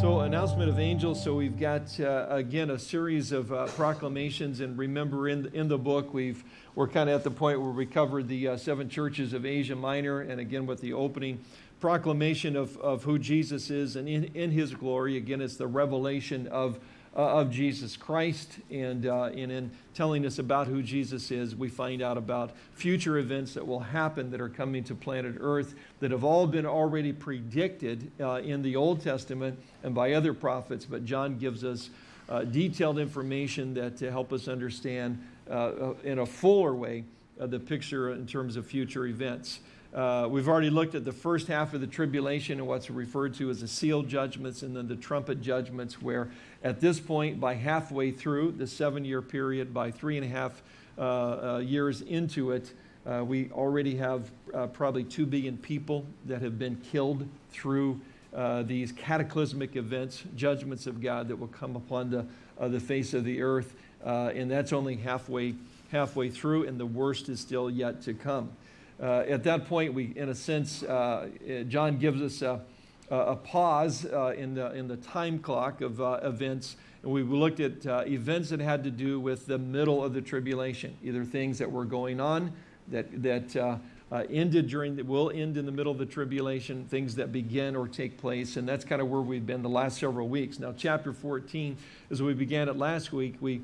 So, announcement of angels. So, we've got uh, again a series of uh, proclamations, and remember, in in the book, we've we're kind of at the point where we covered the uh, seven churches of Asia Minor, and again with the opening proclamation of, of who Jesus is and in, in His glory. Again, it's the revelation of of Jesus Christ. And, uh, and in telling us about who Jesus is, we find out about future events that will happen that are coming to planet Earth that have all been already predicted uh, in the Old Testament and by other prophets. But John gives us uh, detailed information that to help us understand uh, uh, in a fuller way the picture in terms of future events. Uh, we've already looked at the first half of the tribulation and what's referred to as the seal judgments and then the trumpet judgments, where at this point, by halfway through the seven year period, by three and a half uh, uh, years into it, uh, we already have uh, probably two billion people that have been killed through these cataclysmic events, judgments of God that will come upon the, the face of the earth. and that's only halfway, halfway through, and the worst is still yet to come. Uh, at that point, we, in a sense, uh, John gives us a, a pause uh, in, the, in the time clock of uh, events. And we looked at uh, events that had to do with the middle of the tribulation, either things that were going on that, that uh, ended during, the, will end in the middle of the tribulation, things that begin or take place. And that's kind of where we've been the last several weeks. Now, chapter 14, as we began it last week, we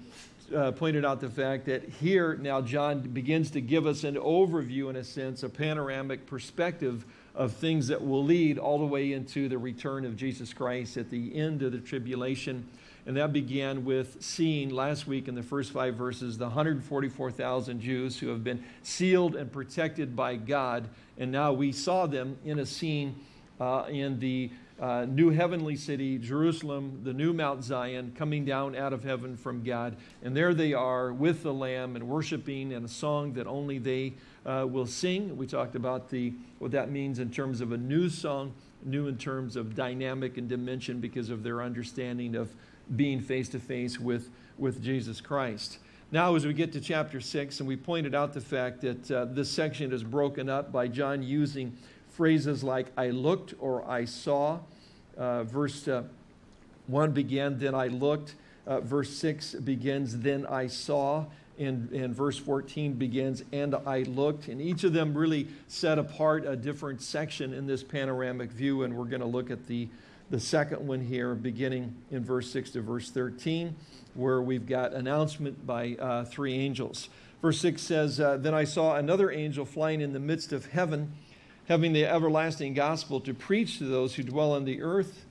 uh, pointed out the fact that here now John begins to give us an overview, in a sense, a panoramic perspective of things that will lead all the way into the return of Jesus Christ at the end of the tribulation. And that began with seeing last week in the first five verses the 144,000 Jews who have been sealed and protected by God. And now we saw them in a scene uh, in the uh, new heavenly city, Jerusalem, the new Mount Zion, coming down out of heaven from God. And there they are with the Lamb and worshiping and a song that only they uh, will sing. We talked about the, what that means in terms of a new song, new in terms of dynamic and dimension because of their understanding of being face to face with, with Jesus Christ. Now, as we get to chapter 6, and we pointed out the fact that uh, this section is broken up by John using phrases like I looked or I saw. Uh, verse uh, 1 began, then I looked. Uh, verse 6 begins, then I saw. And, and verse 14 begins, and I looked. And each of them really set apart a different section in this panoramic view. And we're going to look at the, the second one here, beginning in verse 6 to verse 13, where we've got announcement by uh, three angels. Verse 6 says, uh, Then I saw another angel flying in the midst of heaven having the everlasting gospel to preach to those who dwell on the earth,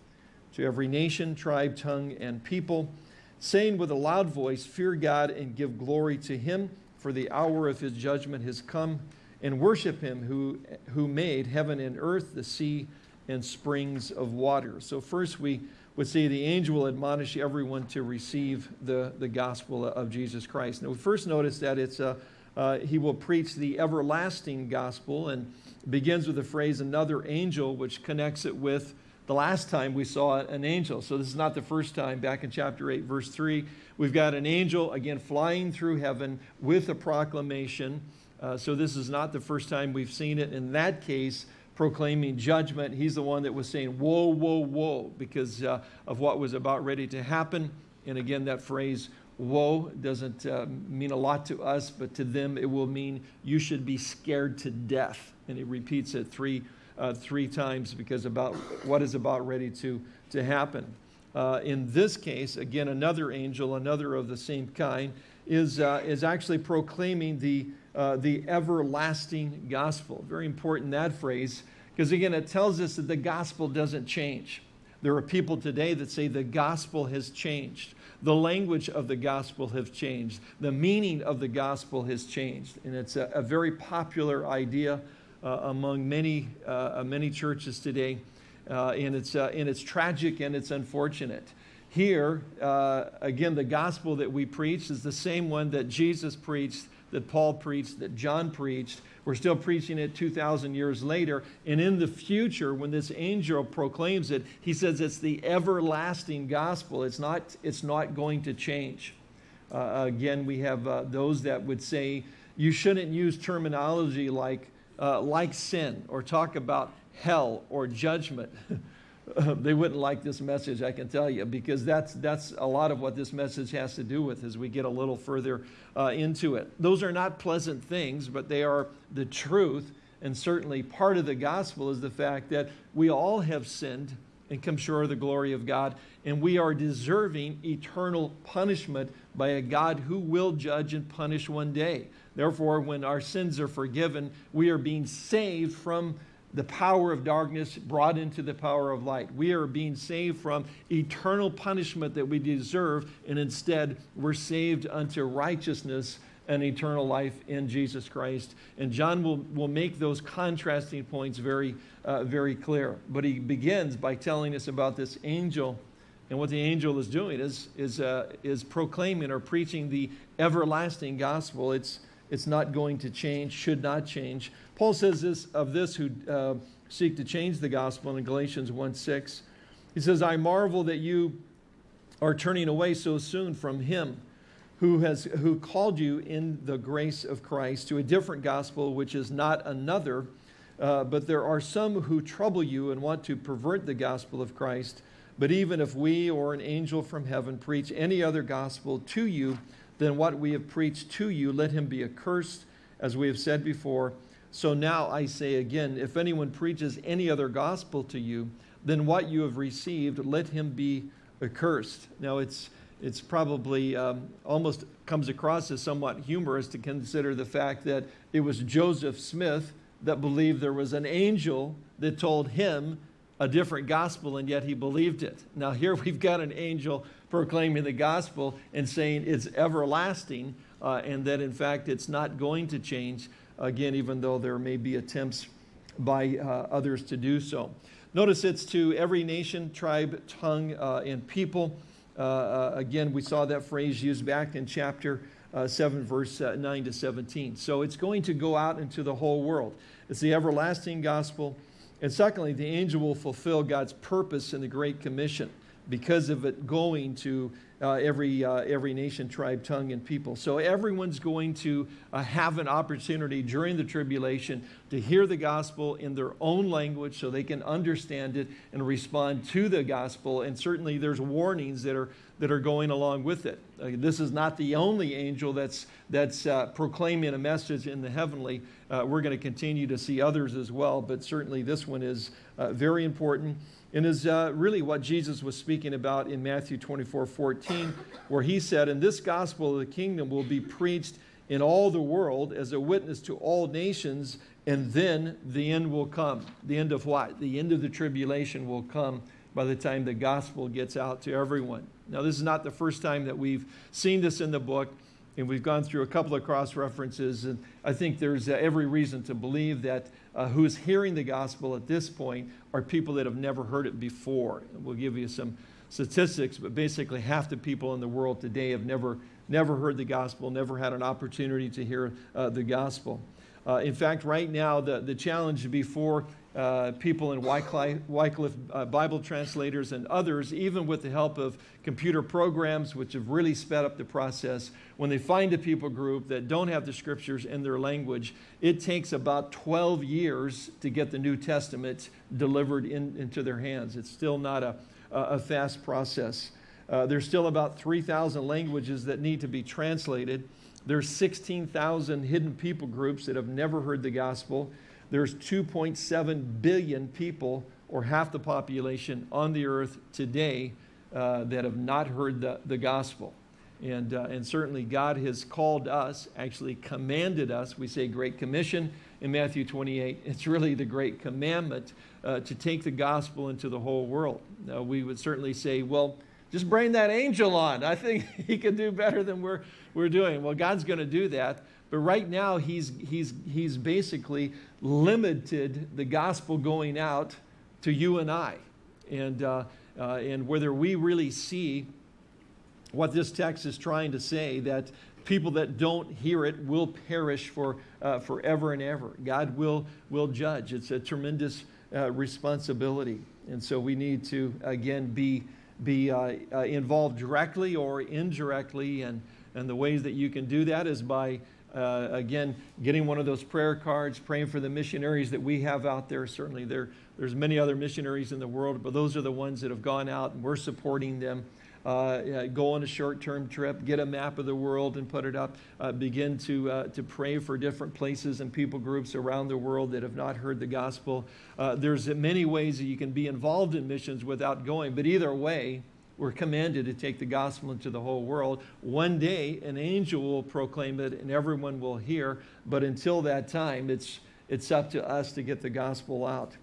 to every nation, tribe, tongue, and people, saying with a loud voice, Fear God and give glory to him, for the hour of his judgment has come, and worship him who, who made heaven and earth, the sea, and springs of water. So first we would say the angel will admonish everyone to receive the, the gospel of Jesus Christ. Now we first notice that it's a, uh, he will preach the everlasting gospel, and begins with the phrase another angel, which connects it with the last time we saw an angel. So this is not the first time. Back in chapter 8, verse 3, we've got an angel, again, flying through heaven with a proclamation. Uh, so this is not the first time we've seen it. In that case, proclaiming judgment. He's the one that was saying, whoa, whoa, whoa, because uh, of what was about ready to happen. And again, that phrase, woe, doesn't uh, mean a lot to us, but to them it will mean you should be scared to death and he repeats it three, uh, three times because about what is about ready to, to happen. Uh, in this case, again, another angel, another of the same kind, is, uh, is actually proclaiming the, uh, the everlasting gospel. Very important that phrase, because again, it tells us that the gospel doesn't change. There are people today that say the gospel has changed. The language of the gospel has changed. The meaning of the gospel has changed. And it's a, a very popular idea uh, among many, uh, uh, many churches today. and, it's, and it's tragic and it's unfortunate. Here, again, the gospel that we preach is the same one that Jesus preached, that Paul preached, that John preached. We're still preaching it 2,000 years later. And in the future, when this angel proclaims it, he says it's the everlasting gospel. It's not, it's not going to change. Uh, again, we have uh, those that would say you shouldn't use terminology like uh, like sin or talk about hell or judgment. they wouldn't like this message, I can tell you, because that's, that's a lot of what this message has to do with as we get a little further uh, into it. Those are not pleasant things, but they are the truth. And certainly part of the gospel is the fact that we all have sinned and come short of the glory of God, and we are deserving eternal punishment by a God who will judge and punish one day. Therefore, when our sins are forgiven, we are being saved from the power of darkness brought into the power of light. We are being saved from eternal punishment that we deserve, and instead we're saved unto righteousness and eternal life in Jesus Christ. And John will, will make those contrasting points very, uh, very clear. But he begins by telling us about this angel. And what the angel is doing is, is, uh, is proclaiming or preaching the everlasting gospel. It's, it's not going to change, should not change. Paul says this of this who uh, seek to change the gospel in Galatians 1 6. He says, I marvel that you are turning away so soon from him who has who called you in the grace of Christ to a different gospel, which is not another. Uh, but there are some who trouble you and want to pervert the gospel of Christ. But even if we or an angel from heaven preach any other gospel to you than what we have preached to you, let him be accursed, as we have said before. So now I say again, if anyone preaches any other gospel to you than what you have received, let him be accursed. Now it's it's probably um, almost comes across as somewhat humorous to consider the fact that it was Joseph Smith that believed there was an angel that told him a different gospel and yet he believed it. Now here we've got an angel proclaiming the gospel and saying it's everlasting uh, and that in fact it's not going to change again even though there may be attempts by uh, others to do so. Notice it's to every nation, tribe, tongue, uh, and people. Uh, uh, again, we saw that phrase used back in chapter uh, 7, verse 9 to 17. So it's going to go out into the whole world. It's the everlasting gospel. And secondly, the angel will fulfill God's purpose in the Great Commission because of it going to uh, every, uh, every nation, tribe, tongue, and people. So everyone's going to uh, have an opportunity during the tribulation to hear the gospel in their own language so they can understand it and respond to the gospel. And certainly there's warnings that are, that are going along with it. Uh, this is not the only angel that's, that's uh, proclaiming a message in the heavenly. Uh, we're going to continue to see others as well, but certainly this one is very important and is uh, really what Jesus was speaking about in Matthew 24, 14, where he said, And this gospel of the kingdom will be preached in all the world as a witness to all nations, and then the end will come. The end of what? The end of the tribulation will come by the time the gospel gets out to everyone. Now, this is not the first time that we've seen this in the book, and we've gone through a couple of cross references, and I think there's uh, every reason to believe that uh, who's hearing the gospel at this point are people that have never heard it before. We'll give you some statistics, but basically half the people in the world today have never, never heard the gospel, never had an opportunity to hear uh, the gospel. Uh, in fact, right now, the, the challenge before uh, people in Wycliffe, Wycliffe uh, Bible translators and others, even with the help of computer programs, which have really sped up the process, when they find a people group that don't have the scriptures in their language, it takes about 12 years to get the New Testament delivered in, into their hands. It's still not a, a fast process. Uh, there's still about 3,000 languages that need to be translated. There's 16,000 hidden people groups that have never heard the gospel. There's 2.7 billion people, or half the population on the earth today, uh, that have not heard the, the gospel. And, uh, and certainly God has called us, actually commanded us. We say Great Commission in Matthew 28. It's really the Great Commandment uh, to take the gospel into the whole world. Now, we would certainly say, well, just bring that angel on. I think he can do better than we're, we're doing. Well, God's going to do that. But right now, he's, he's, he's basically limited the gospel going out to you and I. And, uh, uh, and whether we really see what this text is trying to say, that people that don't hear it will perish for uh, forever and ever. God will, will judge. It's a tremendous uh, responsibility. And so we need to, again, be, be uh, uh involved directly or indirectly. And, and the ways that you can do that is by Uh, again, getting one of those prayer cards, praying for the missionaries that we have out there. Certainly there, there's many other missionaries in the world, but those are the ones that have gone out and we're supporting them. Uh, go on a short-term trip, get a map of the world and put it up, uh, begin to, uh, to pray for different places and people groups around the world that have not heard the gospel. Uh, there's many ways that you can be involved in missions without going, but either way, we're commanded to take the gospel into the whole world. One day, an angel will proclaim it and everyone will hear, but until that time, it's, it's up to us to get the gospel out.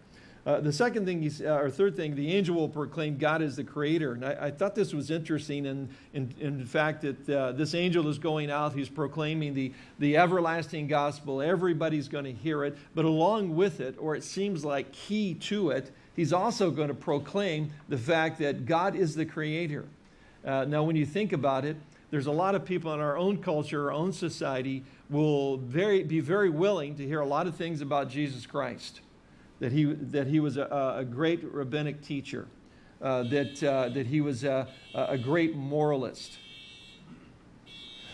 Uh, the second thing, he's, uh, or third thing, the angel will proclaim God is the creator. And I, I thought this was interesting in, in, in fact that uh, this angel is going out, he's proclaiming the, the everlasting gospel. Everybody's going to hear it. But along with it, or it seems like key to it, he's also going to proclaim the fact that God is the creator. Uh, now, when you think about it, there's a lot of people in our own culture, our own society, will very, be very willing to hear a lot of things about Jesus Christ that he, that he was a, a great rabbinic teacher, uh, that, uh, that he was a, a great moralist.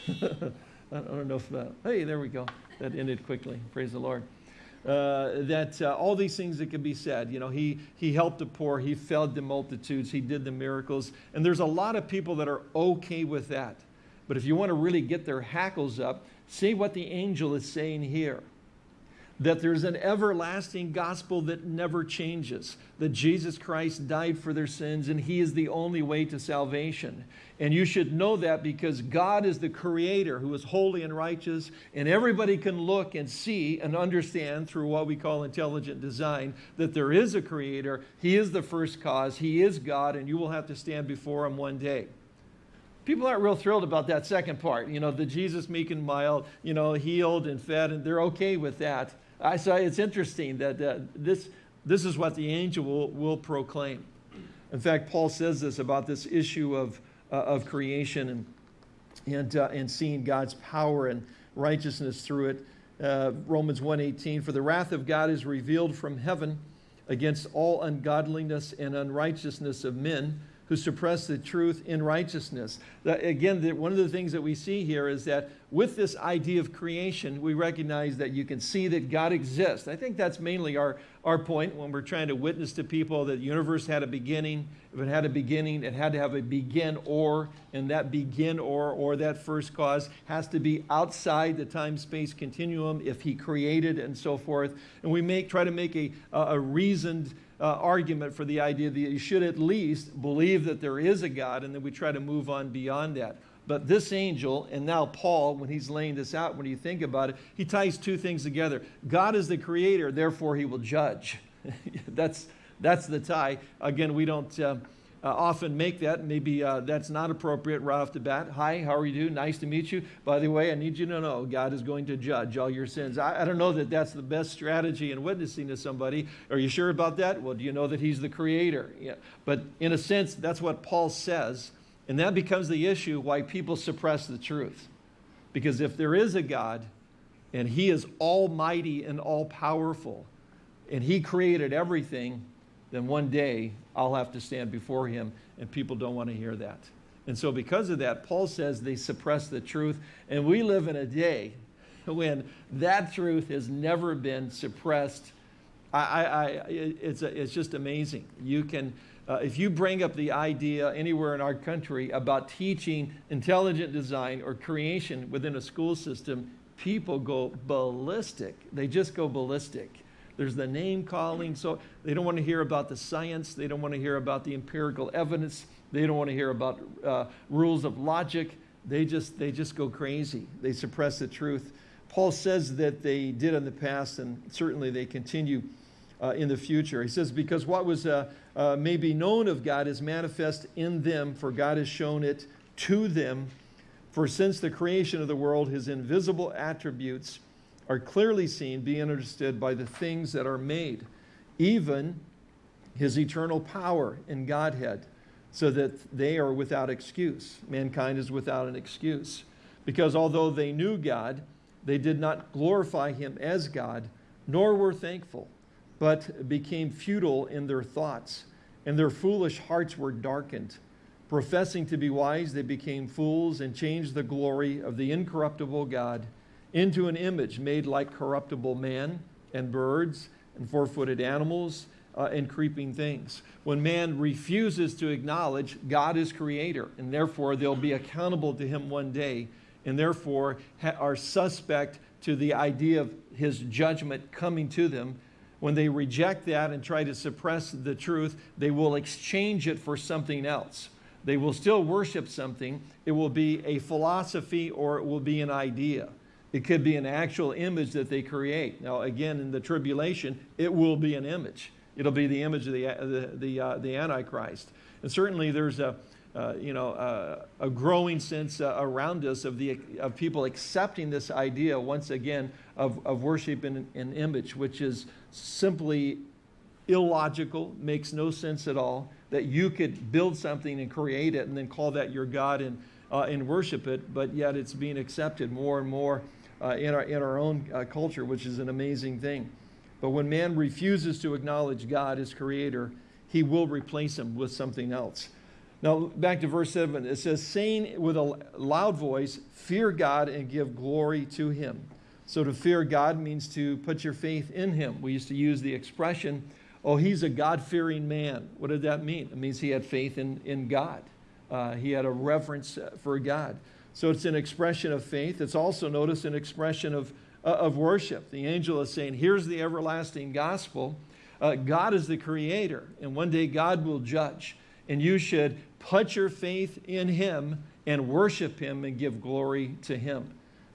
I don't know if, uh, hey, there we go. That ended quickly. Praise the Lord. Uh, that uh, all these things that can be said. You know, he, he helped the poor, he fed the multitudes, he did the miracles. And there's a lot of people that are okay with that. But if you want to really get their hackles up, see what the angel is saying here that there's an everlasting gospel that never changes, that Jesus Christ died for their sins and he is the only way to salvation. And you should know that because God is the creator who is holy and righteous and everybody can look and see and understand through what we call intelligent design that there is a creator, he is the first cause, he is God and you will have to stand before him one day. People aren't real thrilled about that second part, you know, the Jesus meek and mild, you know, healed and fed, and they're okay with that. I say it's interesting that uh, this, this is what the angel will, will proclaim. In fact, Paul says this about this issue of, uh, of creation and, and, uh, and seeing God's power and righteousness through it. Uh, Romans 1.18, for the wrath of God is revealed from heaven against all ungodliness and unrighteousness of men who suppress the truth in righteousness. That, again, one of the things that we see here is that with this idea of creation, we recognize that you can see that God exists. I think that's mainly our, our point when we're trying to witness to people that the universe had a beginning. If it had a beginning, it had to have a begin or, and that begin or, or that first cause has to be outside the time-space continuum if he created and so forth. And we make, try to make a, a reasoned uh, argument for the idea that you should at least believe that there is a God and then we try to move on beyond that. But this angel, and now Paul, when he's laying this out, when you think about it, he ties two things together. God is the creator, therefore he will judge. that's, that's the tie. Again, we don't, uh, uh, often make that. Maybe uh, that's not appropriate right off the bat. Hi, how are you doing? Nice to meet you. By the way, I need you to know God is going to judge all your sins. I, I don't know that that's the best strategy in witnessing to somebody. Are you sure about that? Well, do you know that He's the Creator? Yeah. But in a sense, that's what Paul says. And that becomes the issue why people suppress the truth. Because if there is a God and He is almighty and all powerful, and He created everything, then one day I'll have to stand before him, and people don't want to hear that. And so because of that, Paul says they suppress the truth, and we live in a day when that truth has never been suppressed. I, I, I it's, a, it's just amazing. You can, uh, if you bring up the idea anywhere in our country about teaching intelligent design or creation within a school system, people go ballistic. They just go ballistic. There's the name calling. So they don't want to hear about the science. They don't want to hear about the empirical evidence. They don't want to hear about uh, rules of logic. They just, they just go crazy. They suppress the truth. Paul says that they did in the past, and certainly they continue uh, in the future. He says, because what was uh, uh, may be known of God is manifest in them, for God has shown it to them. For since the creation of the world, his invisible attributes, are clearly seen, being understood by the things that are made, even his eternal power in Godhead, so that they are without excuse. Mankind is without an excuse. Because although they knew God, they did not glorify him as God, nor were thankful, but became futile in their thoughts, and their foolish hearts were darkened. Professing to be wise, they became fools and changed the glory of the incorruptible God into an image made like corruptible man and birds and four-footed animals uh, and creeping things. When man refuses to acknowledge God is creator and therefore they'll be accountable to him one day and therefore are suspect to the idea of his judgment coming to them, when they reject that and try to suppress the truth, they will exchange it for something else. They will still worship something. It will be a philosophy or it will be an idea. It could be an actual image that they create. Now, again, in the tribulation, it will be an image. It'll be the image of the, the, the, uh, the Antichrist. And certainly there's a, uh, you know, uh, a growing sense uh, around us of, the, of people accepting this idea once again of, of worship in an image, which is simply illogical, makes no sense at all, that you could build something and create it and then call that your God and, uh, and worship it, but yet it's being accepted more and more uh, in, our, in our own uh, culture, which is an amazing thing. But when man refuses to acknowledge God as creator, he will replace him with something else. Now, back to verse 7, it says, saying with a loud voice, fear God and give glory to him. So to fear God means to put your faith in him. We used to use the expression, oh, he's a God-fearing man. What did that mean? It means he had faith in, in God. Uh, he had a reverence for God. So it's an expression of faith. It's also, notice, an expression of, uh, of worship. The angel is saying, here's the everlasting gospel. Uh, God is the creator, and one day God will judge. And you should put your faith in him and worship him and give glory to him.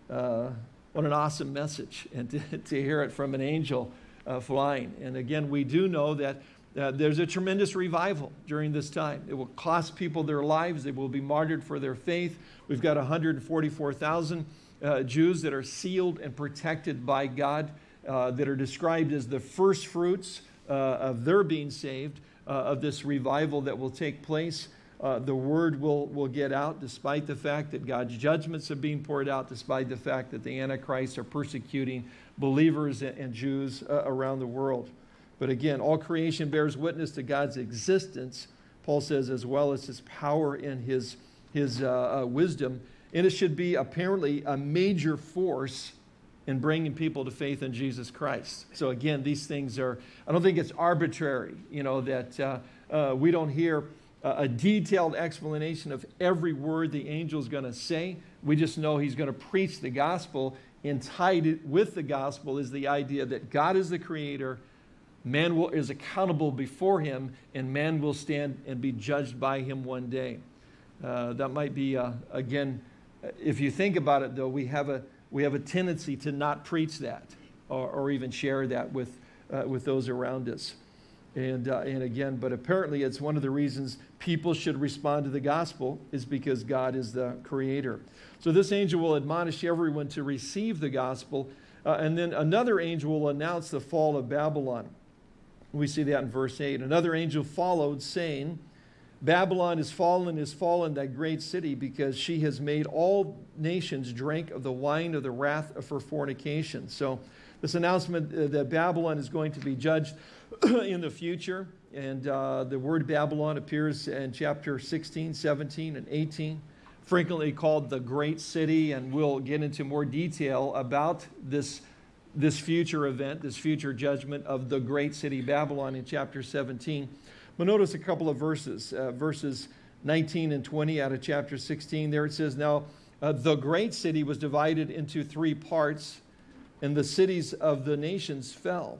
Uh, what an awesome message, and to, to hear it from an angel uh, flying. And again, we do know that uh, there's a tremendous revival during this time. It will cost people their lives. They will be martyred for their faith. We've got 144,000 uh, Jews that are sealed and protected by God, uh, that are described as the first fruits uh, of their being saved, uh, of this revival that will take place uh, the word will, will get out despite the fact that God's judgments are being poured out, despite the fact that the Antichrist are persecuting believers and, and Jews around the world. But again, all creation bears witness to God's existence, Paul says, as well as his power and his, his uh, uh wisdom. And it should be apparently a major force in bringing people to faith in Jesus Christ. So again, these things are, I don't think it's arbitrary, you know, that uh, uh, we don't hear a detailed explanation of every word the angel is going to say. We just know he's going to preach the gospel, and tied with the gospel is the idea that God is the creator, man will, is accountable before him, and man will stand and be judged by him one day. Uh, that might be, uh, again, if you think about it, though, we have a, we have a tendency to not preach that or, or even share that with, uh, with those around us. And, uh, and again, but apparently it's one of the reasons people should respond to the gospel is because God is the creator. So this angel will admonish everyone to receive the gospel. Uh, and then another angel will announce the fall of Babylon. We see that in verse 8. Another angel followed, saying, Babylon is fallen, is fallen, that great city, because she has made all nations drink of the wine of the wrath of her fornication. So this announcement uh, that Babylon is going to be judged in the future. And uh, the word Babylon appears in chapter 16, 17, and 18, frequently called the great city. And we'll get into more detail about this, this future event, this future judgment of the great city Babylon in chapter 17. But notice a couple of verses, uh, verses 19 and 20 out of chapter 16. There it says, Now uh, the great city was divided into three parts, and the cities of the nations fell.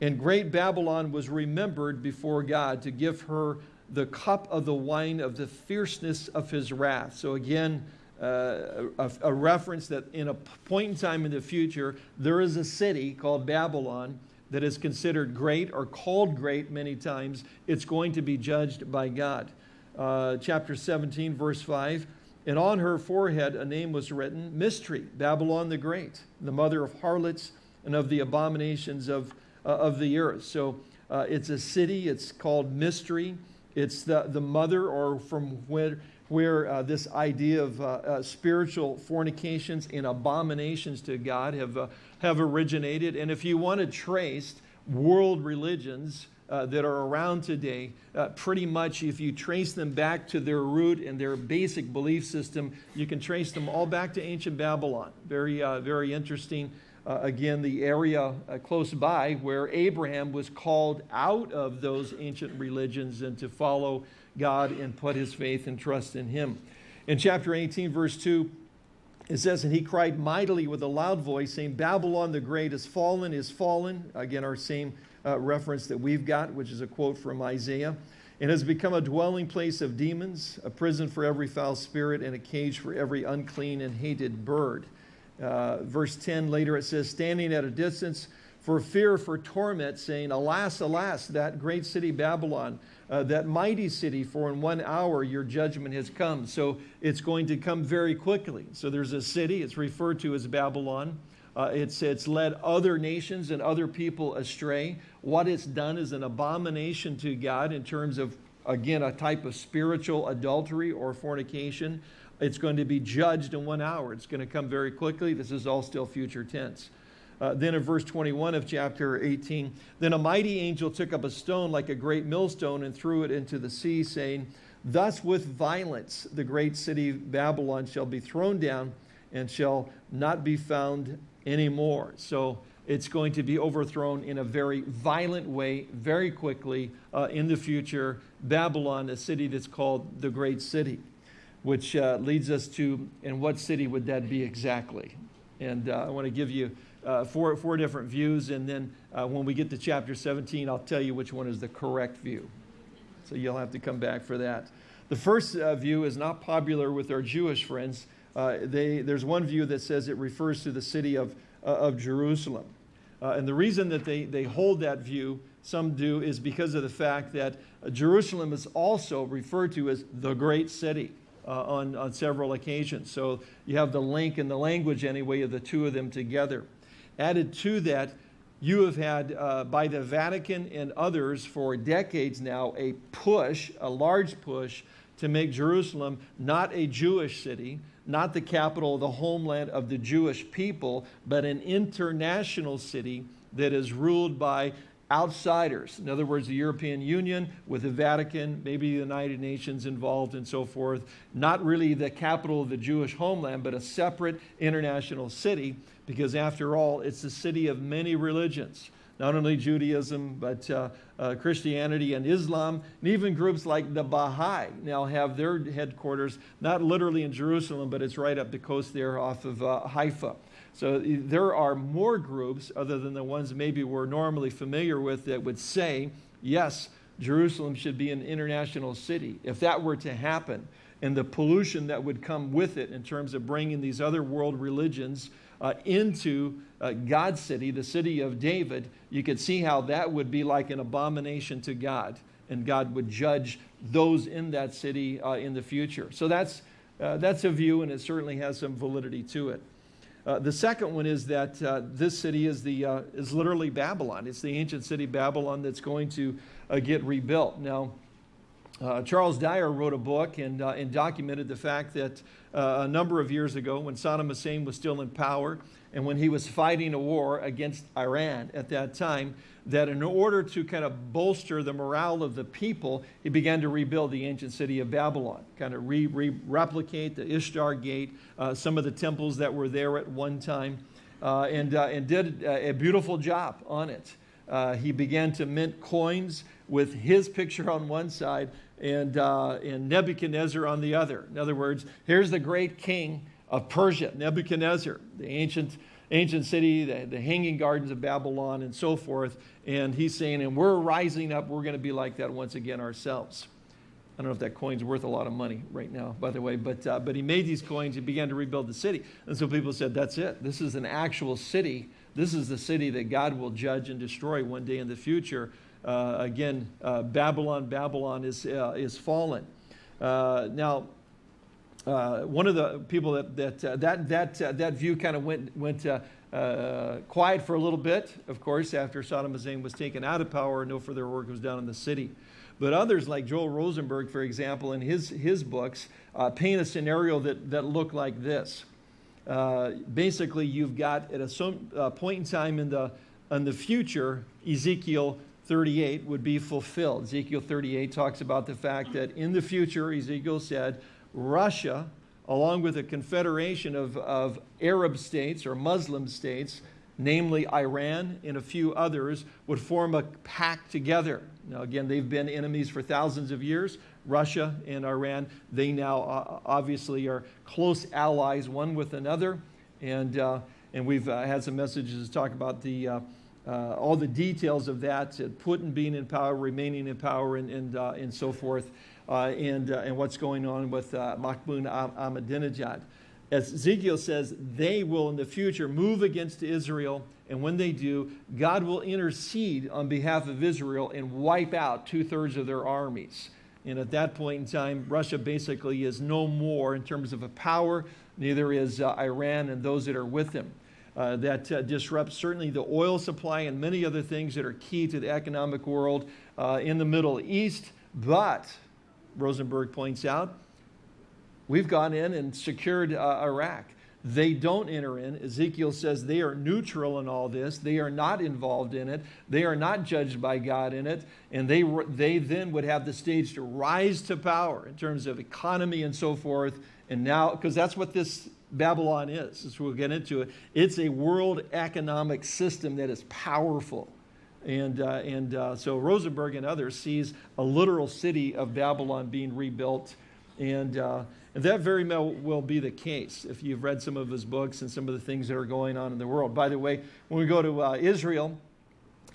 And great Babylon was remembered before God to give her the cup of the wine of the fierceness of his wrath. So again, uh, a, a, reference that in a point in time in the future, there is a city called Babylon that is considered great or called great many times. It's going to be judged by God. Uh, chapter 17, verse 5, and on her forehead a name was written, Mystery, Babylon the Great, the mother of harlots and of the abominations of uh, of the earth. So uh, it's a city, it's called mystery. It's the, the mother or from where, where uh, this idea of uh, uh, spiritual fornications and abominations to God have, uh, have originated. And if you want to trace world religions uh, that are around today, uh, pretty much if you trace them back to their root and their basic belief system, you can trace them all back to ancient Babylon. Very, very interesting. Again, the area close by where Abraham was called out of those ancient religions and to follow God and put his faith and trust in him. In chapter 18, verse 2, it says, And he cried mightily with a loud voice, saying, Babylon the great is fallen, is fallen. Again, our same uh, reference that we've got, which is a quote from Isaiah. And has become a dwelling place of demons, a prison for every foul spirit, and a cage for every unclean and hated bird. Uh, verse 10 later it says, Standing at a distance for fear, for torment, saying, Alas, alas, that great city Babylon, uh, that mighty city, for in one hour your judgment has come. So it's going to come very quickly. So there's a city, it's referred to as Babylon. Uh, it's, it's led other nations and other people astray. What it's done is an abomination to God in terms of, again, a type of spiritual adultery or fornication. It's going to be judged in one hour. It's going to come very quickly. This is all still future tense. Uh, then in verse 21 of chapter 18, then a mighty angel took up a stone like a great millstone and threw it into the sea, saying, Thus with violence the great city Babylon shall be thrown down and shall not be found anymore. So it's going to be overthrown in a very violent way, very quickly uh, in the future. Babylon, a city that's called the Great City, which uh, leads us to, and what city would that be exactly? And uh, I want to give you uh, four, four different views, and then uh, when we get to chapter 17, I'll tell you which one is the correct view. So you'll have to come back for that. The first uh, view is not popular with our Jewish friends. Uh, they, there's one view that says it refers to the city of, uh, of Jerusalem. Uh, and the reason that they, they hold that view, some do, is because of the fact that Jerusalem is also referred to as the great city. Uh, on, on several occasions. So you have the link in the language anyway of the two of them together. Added to that, you have had uh, by the Vatican and others for decades now a push, a large push, to make Jerusalem not a Jewish city, not the capital, the homeland of the Jewish people, but an international city that is ruled by outsiders. In other words, the European Union with the Vatican, maybe the United Nations involved and so forth. Not really the capital of the Jewish homeland, but a separate international city because after all, it's a city of many religions. Not only Judaism, but uh, uh, Christianity and Islam, and even groups like the Baha'i now have their headquarters, not literally in Jerusalem, but it's right up the coast there off of uh, Haifa. So there are more groups other than the ones maybe we're normally familiar with that would say, yes, Jerusalem should be an international city. If that were to happen, and the pollution that would come with it in terms of bringing these other world religions uh, into uh, God's city, the city of David, you could see how that would be like an abomination to God. And God would judge those in that city uh, in the future. So that's, uh, that's a view, and it certainly has some validity to it. Uh, the second one is that uh, this city is, the, uh, is literally Babylon. It's the ancient city Babylon that's going to uh, get rebuilt. Now, uh, Charles Dyer wrote a book and, uh, and documented the fact that a number of years ago, when Saddam Hussein was still in power and when he was fighting a war against Iran at that time, that in order to kind of bolster the morale of the people, he began to rebuild the ancient city of Babylon, kind of re, re replicate the Ishtar Gate, uh, some of the temples that were there at one time, uh, and, uh, and did a, beautiful job on it. Uh, he began to mint coins with his picture on one side and, uh, and Nebuchadnezzar on the other. In other words, here's the great king of Persia, Nebuchadnezzar, the ancient ancient city, the, the hanging gardens of Babylon, and so forth. And he's saying, and we're rising up, we're going to be like that once again ourselves. I don't know if that coin's worth a lot of money right now, by the way, but, uh, but he made these coins and began to rebuild the city. And so people said, that's it. This is an actual city. This is the city that God will judge and destroy one day in the future. Uh, again, uh, Babylon, Babylon is, uh, is fallen. Uh, now, uh, one of the people that that uh, that that, uh, that view kind of went went uh, uh, quiet for a little bit. Of course, after Saddam Hussein was taken out of power, no further work was done in the city. But others, like Joel Rosenberg, for example, in his his books, uh, paint a scenario that that looked like this. basically, you've got at a some point in time in the in the future, Ezekiel 38 would be fulfilled. Ezekiel 38 talks about the fact that in the future, Ezekiel said, Russia, along with a confederation of, of Arab states or Muslim states, namely Iran and a few others, would form a pact together. Now, again, they've been enemies for thousands of years. Russia and Iran, they now uh, obviously are close allies one with another. And, uh, and we've uh, had some messages to talk about the uh, uh, all the details of that, uh, Putin being in power, remaining in power, and, and, uh, and so forth, uh, and, uh, and what's going on with uh, Mahmoud Ahmadinejad. As Ezekiel says, they will in the future move against Israel, and when they do, God will intercede on behalf of Israel and wipe out two thirds of their armies. And at that point in time, Russia basically is no more in terms of a power, neither is Iran and those that are with them uh, that uh, disrupts certainly the oil supply and many other things that are key to the economic world uh, in the Middle East. But, Rosenberg points out, we've gone in and secured uh, Iraq. They don't enter in. Ezekiel says they are neutral in all this. They are not involved in it. They are not judged by God in it. And they, they then would have the stage to rise to power in terms of economy and so forth. And now, because that's what this Babylon is, as we'll get into it. It's a world economic system that is powerful. And, uh, and uh, so Rosenberg and others sees a literal city of Babylon being rebuilt. And, uh, and that very well will be the case if you've read some of his books and some of the things that are going on in the world. By the way, when we go to uh, Israel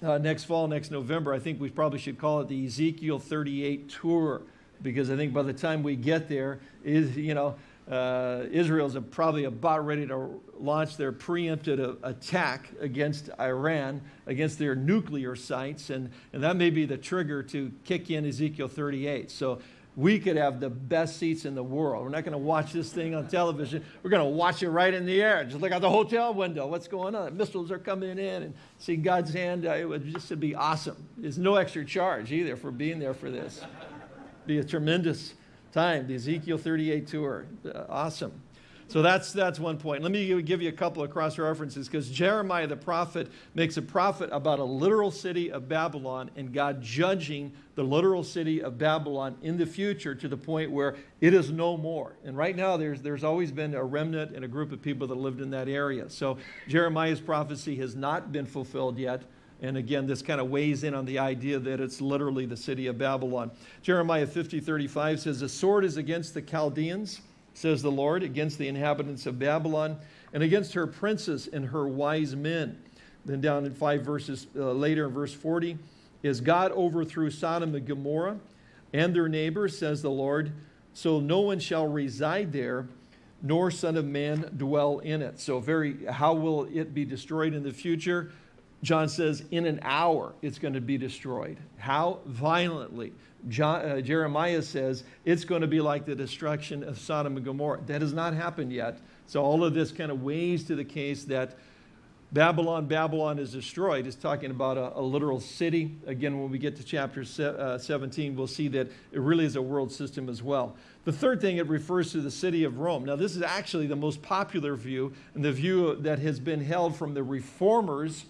uh, next fall, next November, I think we probably should call it the Ezekiel 38 tour because I think by the time we get there, is you know, uh, Israel's probably about ready to launch their preemptive attack against Iran, against their nuclear sites, and, and that may be the trigger to kick in Ezekiel 38. So we could have the best seats in the world. We're not going to watch this thing on television. We're going to watch it right in the air. Just look out the hotel window. What's going on? Missiles are coming in and see God's hand. Uh, it would just be awesome. There's no extra charge either for being there for this. Be a tremendous time, the Ezekiel 38 tour. Uh, awesome. So that's, that's one point. Let me give you a couple of cross references because Jeremiah the prophet makes a prophet about a literal city of Babylon and God judging the literal city of Babylon in the future to the point where it is no more. And right now there's, there's always been a remnant and a group of people that lived in that area. So Jeremiah's prophecy has not been fulfilled yet. And again, this kind of weighs in on the idea that it's literally the city of Babylon. Jeremiah 50, 35 says, The sword is against the Chaldeans, says the Lord, against the inhabitants of Babylon, and against her princes and her wise men. Then down in five verses uh, later, in verse 40, is God overthrew Sodom and Gomorrah and their neighbors, says the Lord, so no one shall reside there, nor son of man dwell in it. So very, how will it be destroyed in the future? John says, in an hour it's going to be destroyed. How? Violently. John, uh, Jeremiah says it's going to be like the destruction of Sodom and Gomorrah. That has not happened yet. So all of this kind of weighs to the case that Babylon, Babylon is destroyed. It's talking about a, a literal city. Again, when we get to chapter se uh, 17, we'll see that it really is a world system as well. The third thing, it refers to the city of Rome. Now, this is actually the most popular view, and the view that has been held from the reformers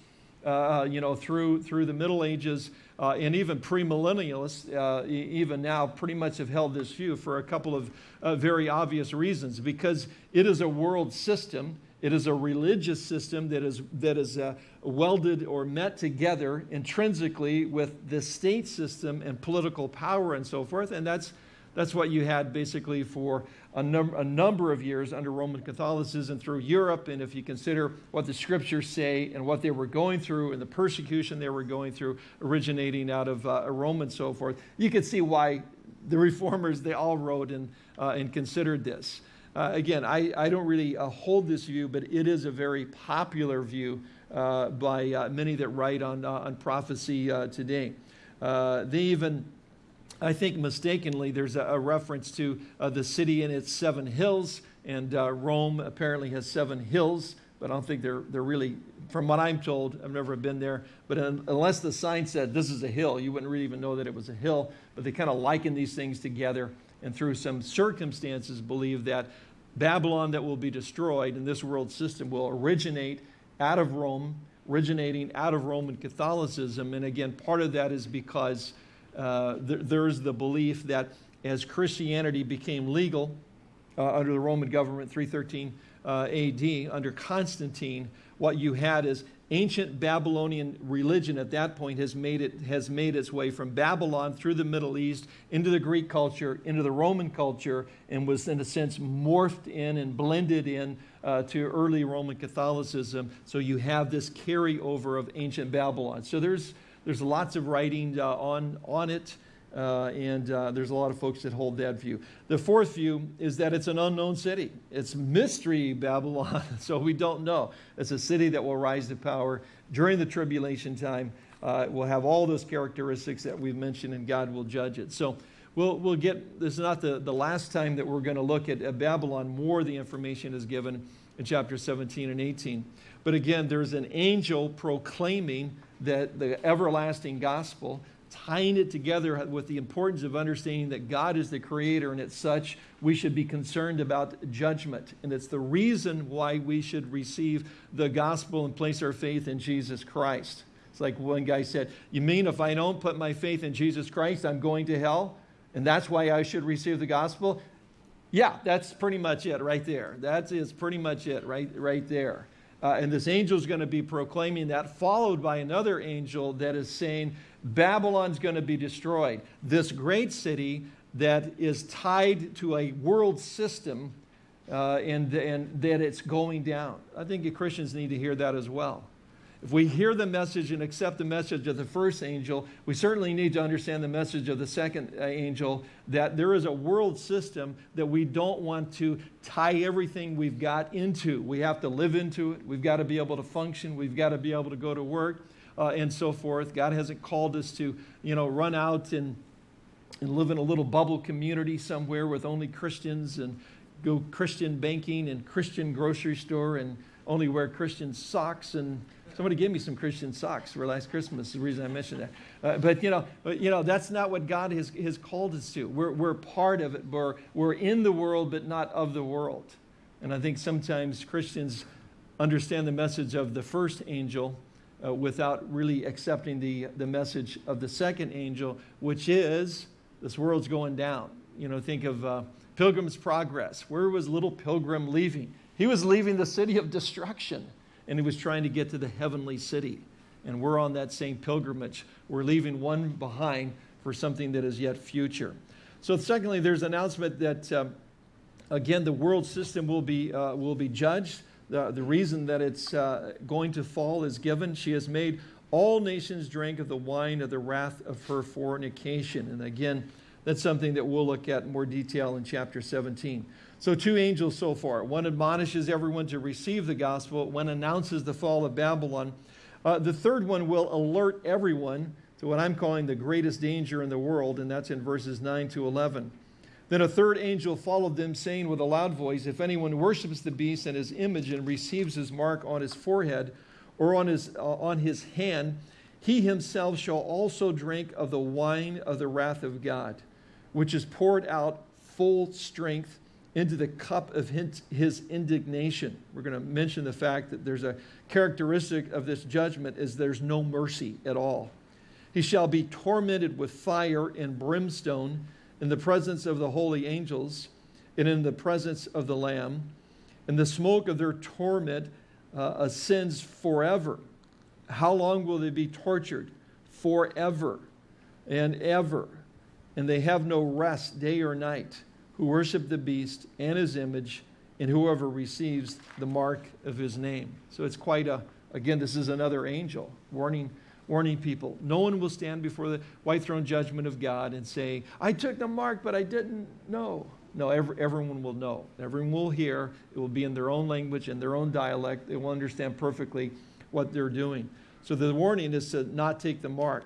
uh, you know, through, through the Middle Ages uh, and even premillennialists, uh, even now, pretty much have held this view for a couple of uh, very obvious reasons. Because it is a world system, it is a religious system that is, that is uh, welded or met together intrinsically with the state system and political power and so forth. And that's, that's what you had basically for a, num a number of years under Roman Catholicism through Europe. And if you consider what the scriptures say and what they were going through and the persecution they were going through originating out of uh, Rome and so forth, you can see why the reformers, they all wrote and, uh, and considered this. Uh, again, I, I don't really uh, hold this view, but it is a very popular view uh, by uh, many that write on, on prophecy today. they even I think mistakenly there's a, a reference to uh, the city and its seven hills, and uh, Rome apparently has seven hills, but I don't think they're, they're really, from what I'm told, I've never been there, but un unless the sign said this is a hill, you wouldn't really even know that it was a hill, but they kind of liken these things together, and through some circumstances believe that Babylon that will be destroyed in this world system will originate out of Rome, originating out of Roman Catholicism. And again, part of that is because uh, th there's the belief that as Christianity became legal uh, under the Roman government, 313 uh, AD, under Constantine, what you had is ancient Babylonian religion at that point has made, it, has made its way from Babylon through the Middle East into the Greek culture, into the Roman culture, and was in a sense morphed in and blended in uh, to early Roman Catholicism. So you have this carryover of ancient Babylon. So there's, there's lots of writing uh, on, on it. Uh, and uh, there's a lot of folks that hold that view. The fourth view is that it's an unknown city. It's mystery Babylon, so we don't know. It's a city that will rise to power during the tribulation time. Uh, will have all those characteristics that we've mentioned, and God will judge it. So we'll, we'll get, this is not the, the last time that we're going to look at, at Babylon. More the information is given in chapter 17 and 18. But again, there's an angel proclaiming that the everlasting gospel tying it together with the importance of understanding that God is the creator and it's such we should be concerned about judgment. And it's the reason why we should receive the gospel and place our faith in Jesus Christ. It's like one guy said, you mean if I don't put my faith in Jesus Christ, I'm going to hell? And that's why I should receive the gospel? Yeah, that's pretty much it right there. That is pretty much it right, right there. Uh, and this angel is going to be proclaiming that, followed by another angel that is saying, Babylon's going to be destroyed. This great city that is tied to a world system uh, and, and that it's going down. I think Christians need to hear that as well. If we hear the message and accept the message of the first angel, we certainly need to understand the message of the second uh, angel that there is a world system that we don't want to tie everything we've got into. We have to live into it. We've got to be able to function. We've got to be able to go to work uh, and so forth. God hasn't called us to, you know, run out and, and live in a little bubble community somewhere with only Christians and go Christian banking and Christian grocery store and only wear Christian socks and somebody gave me some Christian socks for last Christmas, the reason I mentioned that. Uh, but, you know, but, you know, that's not what God has, has called us to. We're, we're part of it. We're, we're in the world, but not of the world. And I think sometimes Christians understand the message of the first angel uh, without really accepting the, the message of the second angel, which is this world's going down. You know, think of uh, Pilgrim's Progress. Where was little Pilgrim leaving? He was leaving the city of destruction and he was trying to get to the heavenly city. And we're on that same pilgrimage. We're leaving one behind for something that is yet future. So secondly, there's an announcement that, uh, again, the world system will be, uh, will be judged the, the reason that it's uh, going to fall is given. She has made all nations drink of the wine of the wrath of her fornication. And again, that's something that we'll look at in more detail in chapter 17. So two angels so far. One admonishes everyone to receive the gospel. One announces the fall of Babylon. Uh, the third one will alert everyone to what I'm calling the greatest danger in the world, and that's in verses 9 to 11. Then a third angel followed them, saying with a loud voice, If anyone worships the beast and his image and receives his mark on his forehead or on his, uh, on his hand, he himself shall also drink of the wine of the wrath of God, which is poured out full strength into the cup of his indignation. We're going to mention the fact that there's a characteristic of this judgment is there's no mercy at all. He shall be tormented with fire and brimstone in the presence of the holy angels and in the presence of the Lamb. And the smoke of their torment uh, ascends forever. How long will they be tortured? Forever and ever. And they have no rest day or night who worship the beast and his image and whoever receives the mark of his name. So it's quite a, again, this is another angel warning warning people. No one will stand before the white throne judgment of God and say, I took the mark, but I didn't know. No, every, everyone will know. Everyone will hear. It will be in their own language, in their own dialect. They will understand perfectly what they're doing. So the warning is to not take the mark,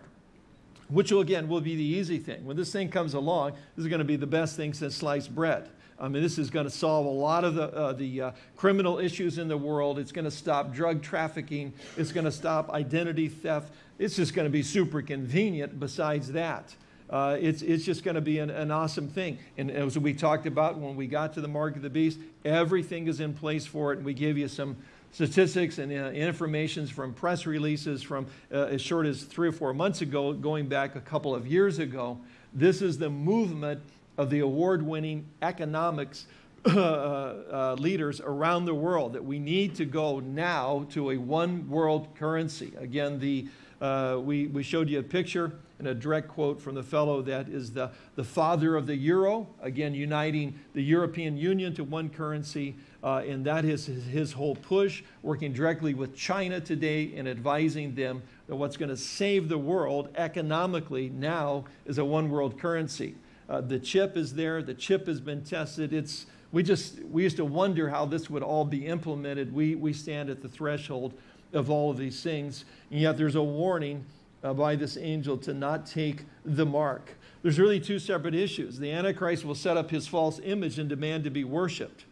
which will, again, will be the easy thing. When this thing comes along, this is going to be the best thing since sliced bread. I mean, this is going to solve a lot of the, uh, the uh, criminal issues in the world. It's going to stop drug trafficking. It's going to stop identity theft. It's just going to be super convenient besides that. Uh, it's, it's just going to be an, an awesome thing. And as we talked about when we got to the mark of the beast, everything is in place for it. And we give you some, statistics and uh, informations from press releases from uh, as short as three or four months ago, going back a couple of years ago. This is the movement of the award-winning economics uh, uh, leaders around the world that we need to go now to a one world currency. Again, the, uh, we, we showed you a picture and a direct quote from the fellow that is the, the father of the euro, again, uniting the European Union to one currency. Uh, and that is his, his, whole push, working directly with China today and advising them that what's going to save the world economically now is a one world currency. Uh, the chip is there, the chip has been tested. It's, we, just, we used to wonder how this would all be implemented. We, we stand at the threshold of all of these things, and yet there's a warning uh, by this angel to not take the mark. There's really two separate issues. The Antichrist will set up his false image and demand to be worshiped.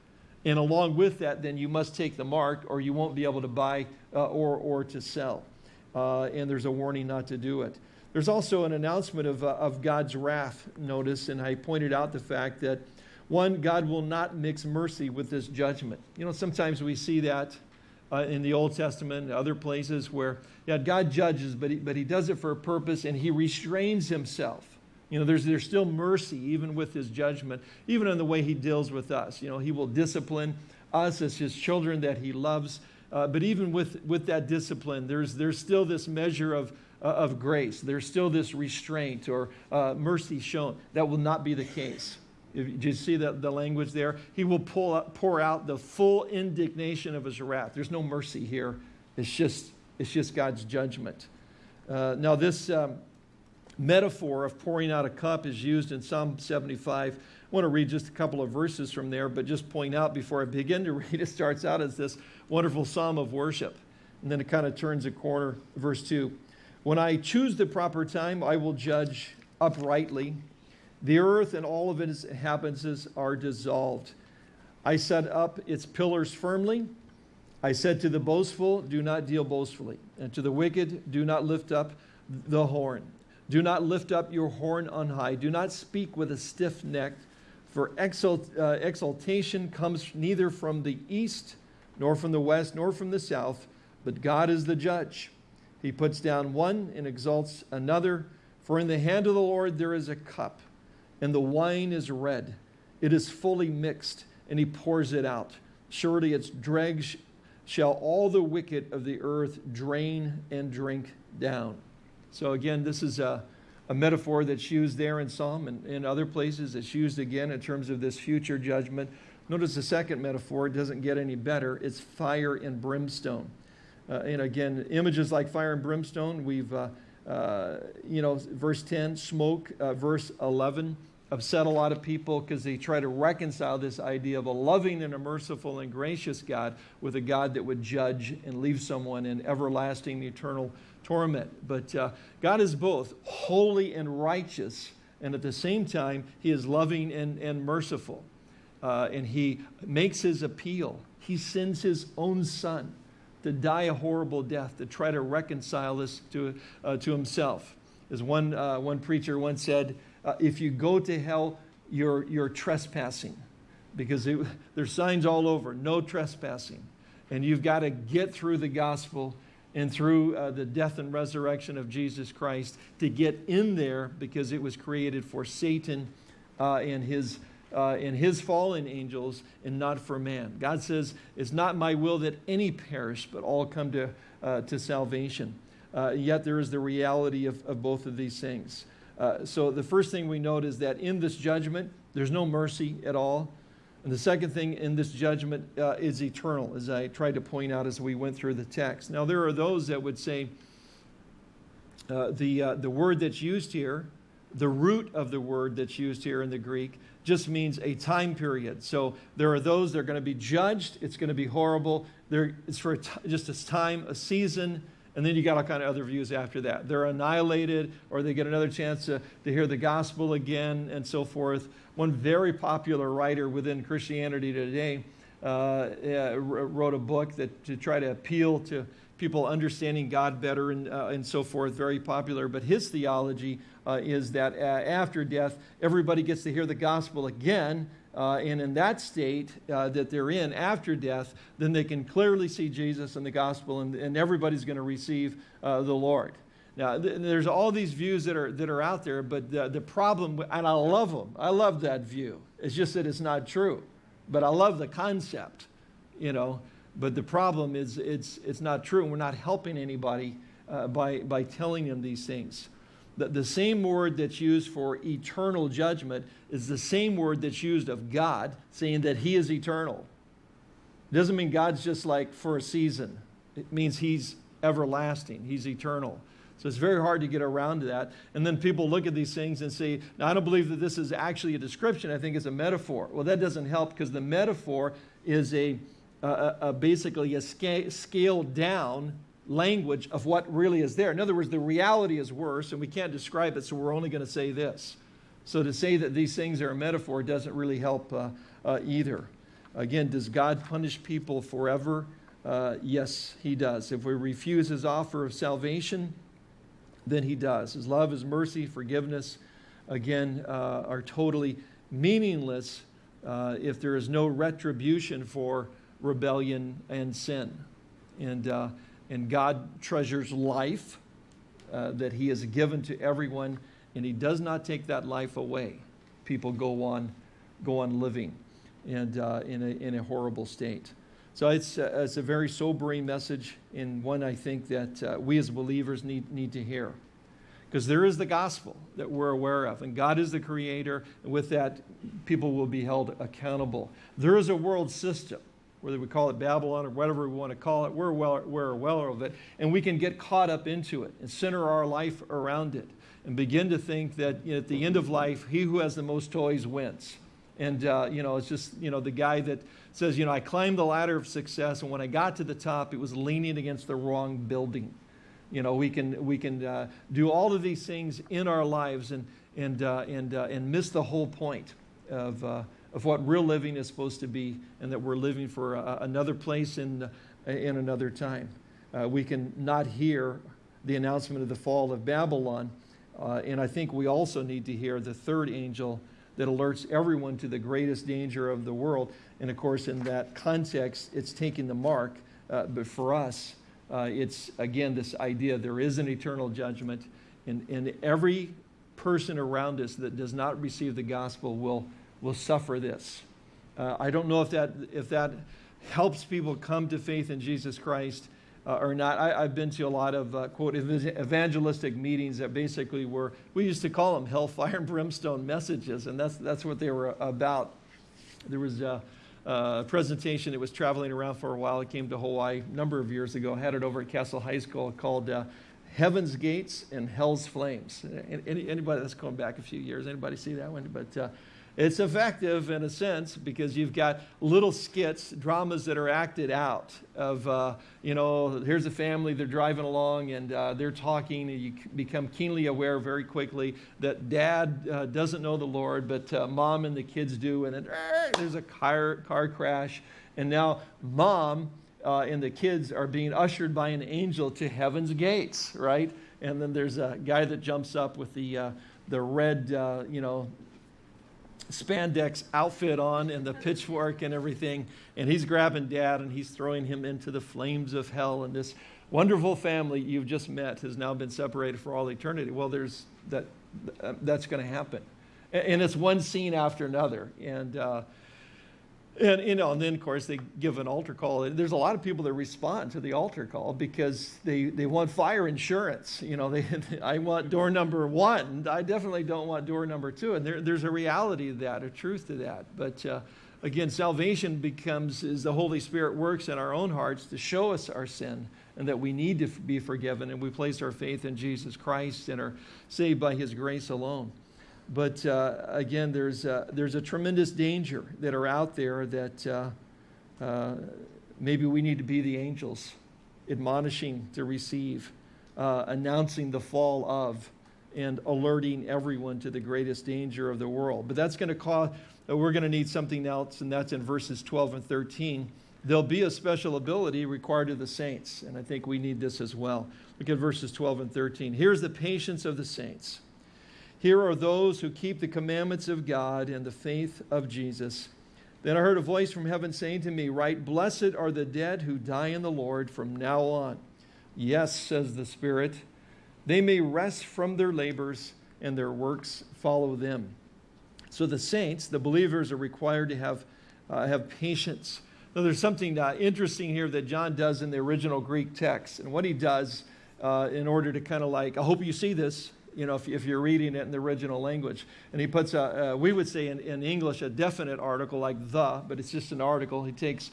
And along with that, then you must take the mark or you won't be able to buy uh, or, or to sell. Uh, and there's a warning not to do it. There's also an announcement of, uh, of God's wrath, notice, and I pointed out the fact that, one, God will not mix mercy with this judgment. You know, sometimes we see that uh, in the Old Testament other places where yeah, God judges, but he, but he does it for a purpose and he restrains himself. You know, there's, there's still mercy even with his judgment, even in the way he deals with us. You know, he will discipline us as his children that he loves. Uh, but even with, with that discipline, there's, there's still this measure of, uh, of grace. There's still this restraint or uh, mercy shown. That will not be the case. Did you see the, the language there? He will pull up, pour out the full indignation of his wrath. There's no mercy here. It's just, it's just God's judgment. Uh, now, this um, metaphor of pouring out a cup is used in Psalm 75. I want to read just a couple of verses from there, but just point out before I begin to read, it starts out as this wonderful psalm of worship. And then it kind of turns a corner, verse 2. When I choose the proper time, I will judge uprightly. The earth and all of its inhabitants are dissolved. I set up its pillars firmly. I said to the boastful, Do not deal boastfully. And to the wicked, Do not lift up the horn. Do not lift up your horn on high. Do not speak with a stiff neck, for uh, exaltation comes neither from the east, nor from the west, nor from the south, but God is the judge. He puts down one and exalts another. For in the hand of the Lord there is a cup and the wine is red. It is fully mixed, and he pours it out. Surely its dregs shall all the wicked of the earth drain and drink down. So again, this is a, a metaphor that's used there in Psalm and in other places. It's used again in terms of this future judgment. Notice the second metaphor, it doesn't get any better. It's fire and brimstone. Uh, and again, images like fire and brimstone, we've, uh, uh, you know, verse 10, smoke, uh, verse 11, upset a lot of people because they try to reconcile this idea of a loving and a merciful and gracious God with a God that would judge and leave someone in everlasting eternal torment. But uh, God is both holy and righteous, and at the same time, He is loving and, and merciful. Uh, and He makes His appeal. He sends His own Son to die a horrible death to try to reconcile this to, uh, to Himself. As one, uh, one preacher once said, uh, if you go to hell, you're, you're trespassing because it, there's signs all over, no trespassing. And you've got to get through the gospel and through uh, the death and resurrection of Jesus Christ to get in there because it was created for Satan uh, and, his, uh, and his fallen angels and not for man. God says, It's not my will that any perish, but all come to, uh, to salvation. Uh, yet there is the reality of, of both of these things. Uh, so the first thing we note is that in this judgment, there's no mercy at all. And the second thing in this judgment uh, is eternal, as I tried to point out as we went through the text. Now, there are those that would say uh, the, the word that's used here, the root of the word that's used here in the Greek, just means a time period. So there are those that are going to be judged. It's going to be horrible. There, it's for just a time, a season, and then you got all kind of other views after that. They're annihilated or they get another chance to, to hear the gospel again and so forth. One very popular writer within Christianity today uh, uh, wrote a book that to try to appeal to, people understanding God better and, uh, and so forth, very popular. But his theology uh, is that uh, after death, everybody gets to hear the gospel again. Uh, and in that state uh, that they're in after death, then they can clearly see Jesus and the gospel, and, and everybody's going to receive uh, the Lord. Now, th there's all these views that are, that are out there, but the, the problem, and I love them, I love that view. It's just that it's not true. But I love the concept, you know. But the problem is it's, it's not true, we're not helping anybody uh, by, by telling them these things. The, the same word that's used for eternal judgment is the same word that's used of God, saying that He is eternal. It doesn't mean God's just like for a season. It means He's everlasting, He's eternal. So it's very hard to get around to that. And then people look at these things and say, now I don't believe that this is actually a description, I think it's a metaphor. Well, that doesn't help because the metaphor is a, a, a basically a sca scaled down language of what really is there. In other words, the reality is worse and we can't describe it, so we're only going to say this. So to say that these things are a metaphor doesn't really help uh, uh, either. Again, does God punish people forever? Uh, yes, he does. If we refuse his offer of salvation, then he does. His love, his mercy, forgiveness, again, uh, are totally meaningless uh, if there is no retribution for rebellion and sin. And, uh, and God treasures life uh, that he has given to everyone, and he does not take that life away. People go on, go on living and uh, in, a, in a horrible state. So it's, uh, it's a very sobering message and one I think that uh, we as believers need, need to hear. Because there is the gospel that we're aware of, and God is the creator, and with that, people will be held accountable. There is a world system, whether we call it Babylon or whatever we want to call it, we're well, we're aware of it, and we can get caught up into it and center our life around it and begin to think that you know, at the end of life, he who has the most toys wins. And, uh, you know, it's just, you know, the guy that says, you know, I climbed the ladder of success, and when I got to the top, it was leaning against the wrong building. You know, we can, we can uh, do all of these things in our lives and, and, uh, and, uh, and miss the whole point of, uh, of what real living is supposed to be and that we're living for another place in, in another time. Uh, we can not hear the announcement of the fall of Babylon. Uh, and I think we also need to hear the third angel that alerts everyone to the greatest danger of the world. And of course, in that context, it's taking the mark. Uh, but for us, uh, it's, again, this idea there is an eternal judgment, and, and every person around us that does not receive the gospel will, will suffer this. Uh, I don't know if that, if that helps people come to faith in Jesus Christ uh, or not. I, have been to a lot of, uh, quote, evangelistic meetings that basically were, we used to call them hellfire and brimstone messages, and that's, that's what they were about. There was a, uh, presentation that was traveling around for a while. It came to Hawaii a number of years ago. I had it over at Castle High School called uh, Heaven's Gates and Hell's Flames. Any, anybody that's going back a few years, anybody see that one? But uh, it's effective in a sense because you've got little skits, dramas that are acted out of, uh, you know, here's a family, they're driving along and uh, they're talking and you become keenly aware very quickly that dad uh, doesn't know the Lord, but uh, mom and the kids do. And then there's a car, car crash. And now mom uh, and the kids are being ushered by an angel to heaven's gates, right? And then there's a guy that jumps up with the, uh, the red, you know, spandex outfit on and the pitchfork and everything. And he's grabbing dad and he's throwing him into the flames of hell. And this wonderful family you've just met has now been separated for all eternity. Well, there's that, that's going to happen. And it's one scene after another. And, uh, and, you know, and then, of course, they give an altar call. There's a lot of people that respond to the altar call because they, they want fire insurance. You know, they, I want door number one. I definitely don't want door number two. And there, there's a reality to that, a truth to that. But uh, again, salvation becomes, as the Holy Spirit works in our own hearts to show us our sin and that we need to be forgiven. And we place our faith in Jesus Christ and are saved by his grace alone. But uh, again, there's, uh, there's a tremendous danger that are out there that uh, uh maybe we need to be the angels, admonishing to receive, uh, announcing the fall of, and alerting everyone to the greatest danger of the world. But that's going to cause, uh, we're going to need something else, and that's in verses 12 and 13. there'll be a special ability required of the saints. And I think we need this as well. Look at verses 12 and 13. Here's the patience of the saints. Here are those who keep the commandments of God and the faith of Jesus. Then I heard a voice from heaven saying to me, Write, Blessed are the dead who die in the Lord from now on. Yes, says the Spirit, they may rest from their labors and their works follow them. So the saints, the believers, are required to have, uh, have patience. Now, there's something uh, interesting here that John does in the original Greek text. And what he does uh, in order to kind of like, I hope you see this, you know, if, if you're reading it in the original language. And he puts, a, uh, we would say in, in English, a definite article like the, but it's just an article. He takes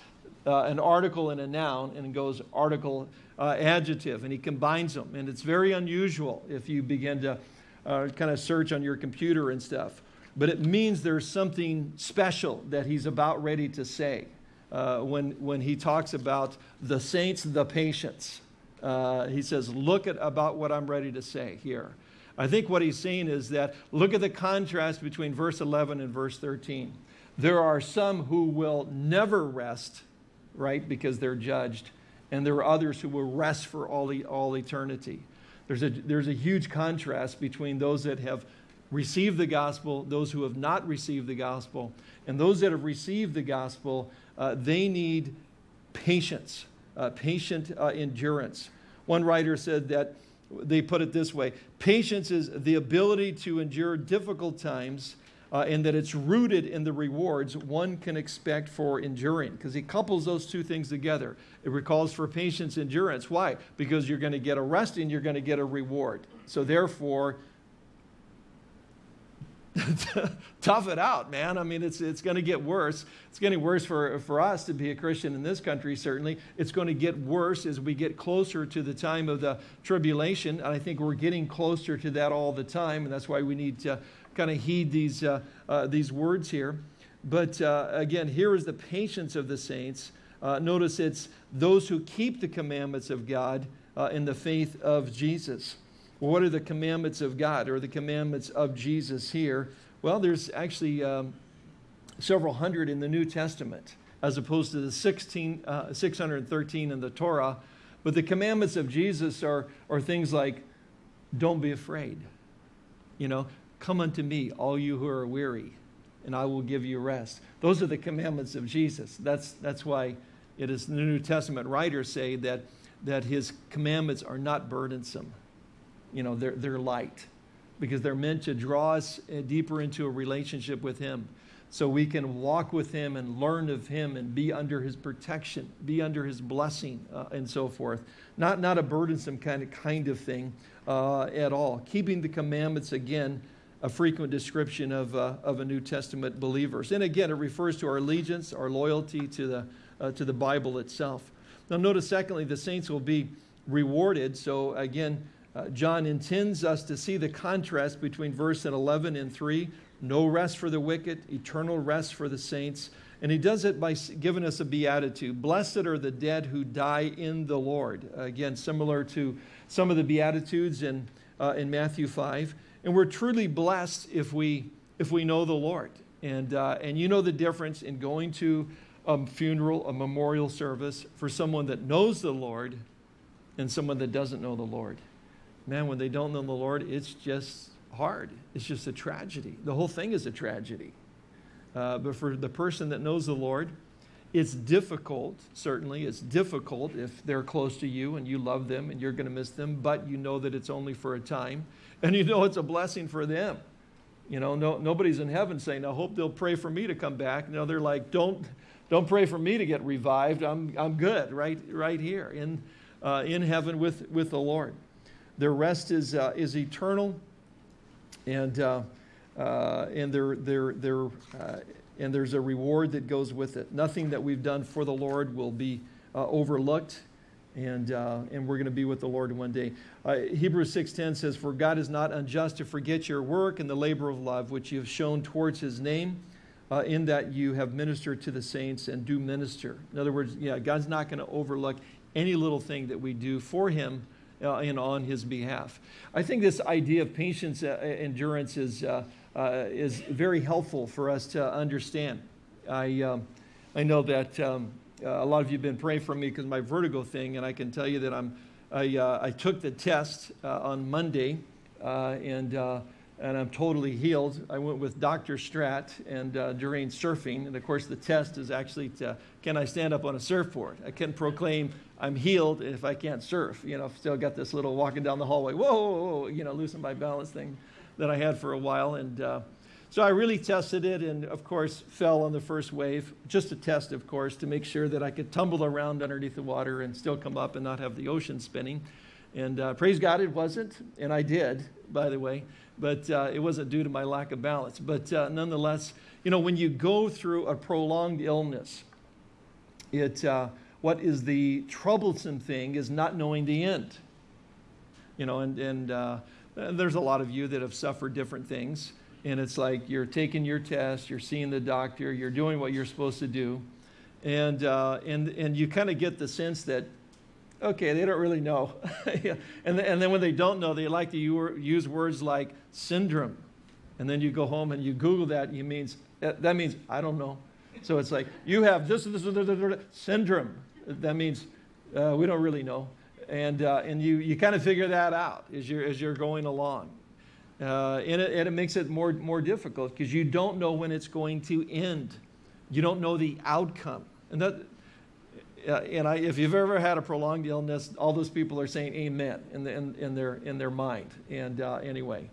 uh, an article and a noun and goes article, uh, adjective, and he combines them. And it's very unusual if you begin to uh, kind of search on your computer and stuff. But it means there's something special that he's about ready to say uh, when, when he talks about the saints, the patience. Uh, he says, look at about what I'm ready to say here. I think what he's saying is that look at the contrast between verse 11 and verse 13. There are some who will never rest, right, because they're judged, and there are others who will rest for all, all eternity. There's a, there's a huge contrast between those that have received the gospel, those who have not received the gospel, and those that have received the gospel, uh, they need patience, uh, patient uh, endurance. One writer said that they put it this way patience is the ability to endure difficult times uh, and that it's rooted in the rewards one can expect for enduring because he couples those two things together. It recalls for patience endurance. Why? Because you're going to get a rest and you're going to get a reward. So therefore tough it out, man. I mean, it's, it's going to get worse. It's getting worse for, for us to be a Christian in this country, certainly. It's going to get worse as we get closer to the time of the tribulation. And I think we're getting closer to that all the time. And that's why we need to kind of heed these, uh, uh, these words here. But uh, again, here is the patience of the saints. Uh, notice it's those who keep the commandments of God uh, in the faith of Jesus. What are the commandments of God or the commandments of Jesus here? Well, there's actually um, several hundred in the New Testament as opposed to the 16, uh, 613 in the Torah. But the commandments of Jesus are, are things like, don't be afraid. You know, come unto me, all you who are weary, and I will give you rest. Those are the commandments of Jesus. That's, that's why it is the New Testament writers say that, that his commandments are not burdensome you know, they're, they're light because they're meant to draw us uh, deeper into a relationship with Him so we can walk with Him and learn of Him and be under His protection, be under His blessing, uh, and so forth. Not, not a burdensome kind of, kind of thing uh, at all. Keeping the commandments, again, a frequent description of, uh, of a New Testament believers. And again, it refers to our allegiance, our loyalty to the, uh, to the Bible itself. Now, notice, secondly, the saints will be rewarded. So, again, uh, John intends us to see the contrast between verse 11 and 3 no rest for the wicked, eternal rest for the saints. And he does it by giving us a beatitude. Blessed are the dead who die in the Lord. Again, similar to some of the beatitudes in, uh, in Matthew 5. And we're truly blessed if we, if we know the Lord. And, uh, and you know the difference in going to a funeral, a memorial service for someone that knows the Lord and someone that doesn't know the Lord man, when they don't know the Lord, it's just hard. It's just a tragedy. The whole thing is a tragedy. Uh, but for the person that knows the Lord, it's difficult, certainly. It's difficult if they're close to you and you love them and you're going to miss them, but you know that it's only for a time. And you know it's a blessing for them. You know, no, nobody's in heaven saying, I hope they'll pray for me to come back. No, they're like, don't, don't pray for me to get revived. I'm, I'm good right, right here in, uh, in heaven with, with the Lord. Their rest is, uh, is eternal, and, uh, uh, and, they're, they're, they're, uh, and there's a reward that goes with it. Nothing that we've done for the Lord will be uh, overlooked, and, uh, and we're going to be with the Lord one day. Hebrews 6.10 says, For God is not unjust to forget your work and the labor of love which you have shown towards his name, in that you have ministered to the saints and do minister. In other words, yeah, God's not going to overlook any little thing that we do for him uh, and on his behalf. I think this idea of patience uh, endurance is, uh, uh, is very helpful for us to understand. I, um, I know that um, uh, a lot of you have been praying for me because my vertigo thing, and I can tell you that I'm, I, uh, I took the test uh, on Monday, uh, and, uh, and I'm totally healed. I went with Dr. Strat and uh, during surfing, and of course the test is actually to, can I stand up on a surfboard? I can proclaim I'm healed if I can't surf. You know, still got this little walking down the hallway, whoa, whoa, whoa you know, losing my balance thing that I had for a while, and so I really tested it and, of course, fell on the first wave. Just a test, of course, to make sure that I could tumble around underneath the water and still come up and not have the ocean spinning. And uh, praise God, it wasn't. And I did, by the way. But uh, it wasn't due to my lack of balance. But uh, nonetheless, you know, when you go through a prolonged illness, it, uh, what is the troublesome thing is not knowing the end. You know, and, and uh, there's a lot of you that have suffered different things and it's like you're taking your test, you're seeing the doctor, you're doing what you're supposed to do, and, uh, and, and you kind of get the sense that, okay, they don't really know. and, and then when they don't know, they like to use words like syndrome. And then you go home and you Google that, and you means, that means, I don't know. So it's like, you have this, this, this, this syndrome. That means uh, we don't really know. And, uh, and you, you kind of figure that out as you're, as you're going along. Uh, and, it, and, it, makes it more, more difficult because you don't know when it's going to end. You don't know the outcome. And, that, uh, and I, if you've ever had a prolonged illness, all those people are saying amen in, the, in, in their, in their mind. And uh, anyway,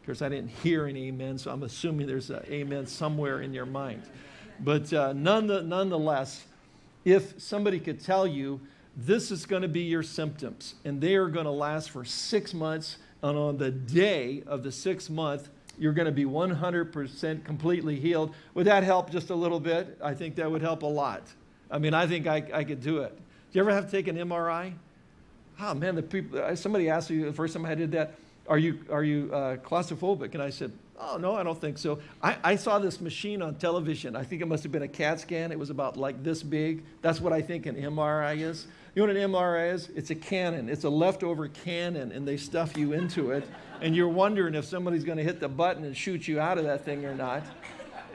of course, I didn't hear an amen, so I'm assuming there's an amen somewhere in your mind. But uh, none, nonetheless, if somebody could tell you this is going to be your symptoms and they are going to last for six months, and on the day of the sixth month, you're going to be 100% completely healed. Would that help just a little bit? I think that would help a lot. I mean, I think I, I could do it. Do you ever have to take an MRI? Oh man, the people, somebody asked me the first time I did that, are you, are you uh, claustrophobic? And I said, oh no, I don't think so. I, I saw this machine on television. I think it must have been a CAT scan. It was about like this big. That's what I think an MRI is. You know what an MRI is? It's a cannon. It's a leftover cannon, and they stuff you into it, and you're wondering if somebody's going to hit the button and shoot you out of that thing or not.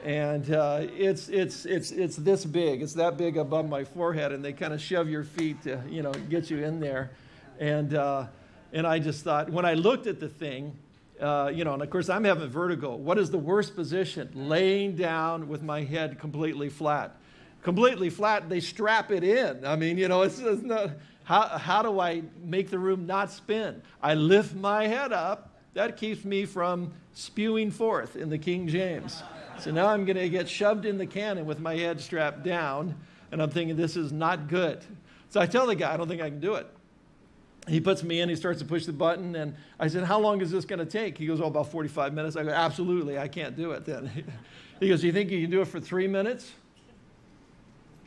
And uh, it's, it's, it's, it's this big. It's that big above my forehead, and they kind of shove your feet to, you know, get you in there. And, uh, and I just thought, when I looked at the thing, uh, you know, and of course I'm having vertigo. What is the worst position? Laying down with my head completely flat completely flat, they strap it in. I mean, you know, it's, it's not, how, how do I make the room not spin? I lift my head up. That keeps me from spewing forth in the King James. So now I'm going to get shoved in the cannon with my head strapped down, and I'm thinking this is not good. So I tell the guy, I don't think I can do it. He puts me in, he starts to push the button, and I said, How long is this going to take? He goes, Oh, about 45 minutes. I go, Absolutely, I can't do it then. he goes, You think you can do it for three minutes?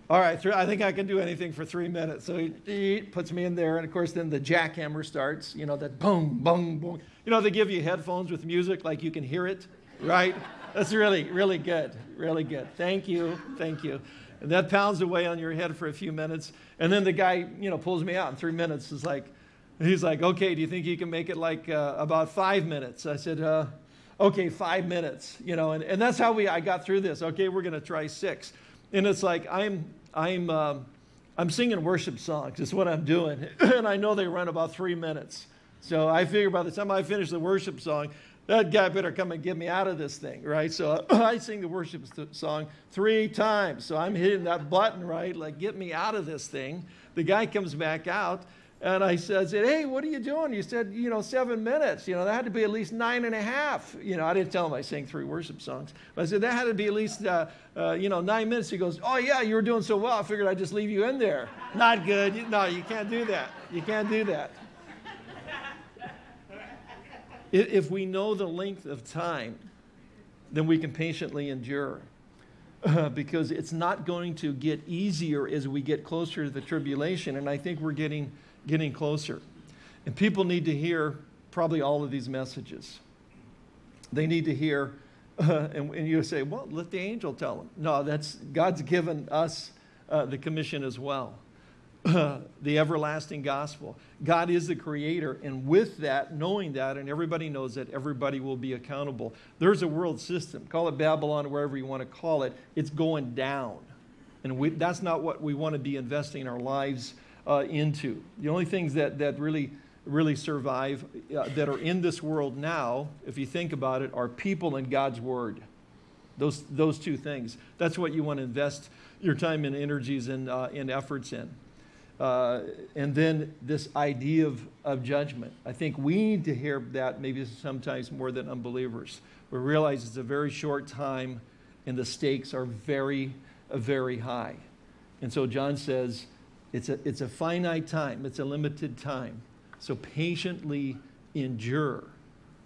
All right, I think I can do anything for three minutes. So he puts me in there, and of course, then the jackhammer starts, you know, that boom, boom, boom. You know, they give you headphones with music like you can hear it, right? That's really, really good, really good. Thank you, thank you. And that pounds away on your head for a few minutes. And then the guy, you know, pulls me out in three minutes. Is like, he's like, okay, do you think you can make it like uh, about five minutes? I said, uh, okay, five minutes, you know, and, and that's how we, I got through this. Okay, we're going to try six. And it's like I'm, I'm, um, I'm singing worship songs. It's what I'm doing. and I know they run about three minutes. So I figure by the time I finish the worship song, that guy better come and get me out of this thing, right? So I sing the worship song three times. So I'm hitting that button, right? Like, get me out of this thing. The guy comes back out and I said, hey, what are you doing? You said, you know, seven minutes. You know, that had to be at least nine and a half. You know, I didn't tell him I sang three worship songs. But I said, that had to be at least, uh, uh, you know, nine minutes. He goes, oh, yeah, you were doing so well. I figured I'd just leave you in there. Not good. No, you can't do that. You can't do that. if we know the length of time, then we can patiently endure. Uh, because it's not going to get easier as we get closer to the tribulation. And I think we're getting getting closer. And people need to hear probably all of these messages. They need to hear, uh, and, and, you say, well, let the angel tell them. No, that's God's given us uh, the commission as well. Uh, the everlasting gospel. God is the creator, and with that, knowing that, and everybody knows that, everybody will be accountable. There's a world system, call it Babylon, wherever you want to call it, it's going down. And we, that's not what we want to be investing our lives uh, into. The only things that, that really, really survive uh, that are in this world now, if you think about it, are people and God's Word. Those, those two things. That's what you want to invest your time and energies and, uh, and efforts in. Uh, and then this idea of, of judgment. I think we need to hear that maybe sometimes more than unbelievers. We realize it's a very short time and the stakes are very, very high. And so John says it's a, it's a finite time, it's a limited time. So patiently endure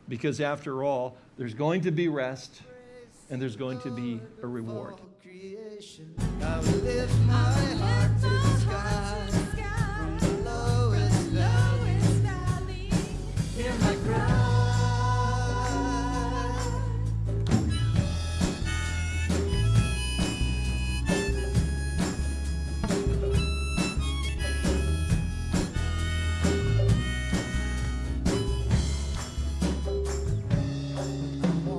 because after all, there's going to be rest and there's going to be a reward.